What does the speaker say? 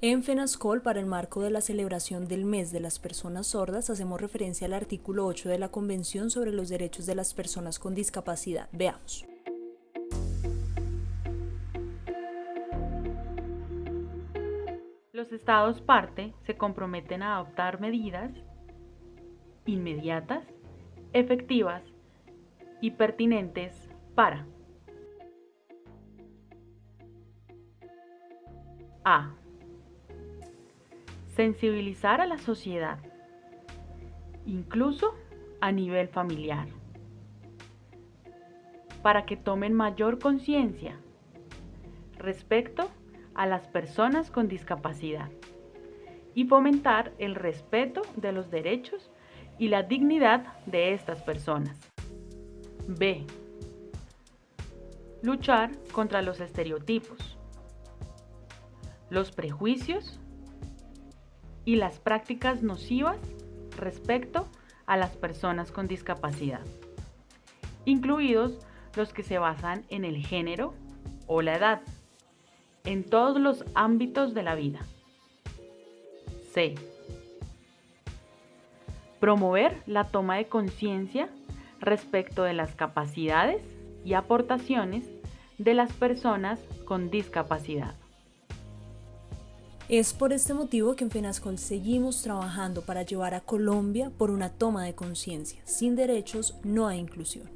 En FENASCOL, para el marco de la celebración del mes de las personas sordas, hacemos referencia al artículo 8 de la Convención sobre los Derechos de las Personas con Discapacidad. Veamos. Los estados parte se comprometen a adoptar medidas inmediatas, efectivas y pertinentes para A sensibilizar a la sociedad, incluso a nivel familiar, para que tomen mayor conciencia respecto a las personas con discapacidad y fomentar el respeto de los derechos y la dignidad de estas personas. B. Luchar contra los estereotipos, los prejuicios y las prácticas nocivas respecto a las personas con discapacidad, incluidos los que se basan en el género o la edad, en todos los ámbitos de la vida. C. Promover la toma de conciencia respecto de las capacidades y aportaciones de las personas con discapacidad. Es por este motivo que en FENASCOL seguimos trabajando para llevar a Colombia por una toma de conciencia. Sin derechos no hay inclusión.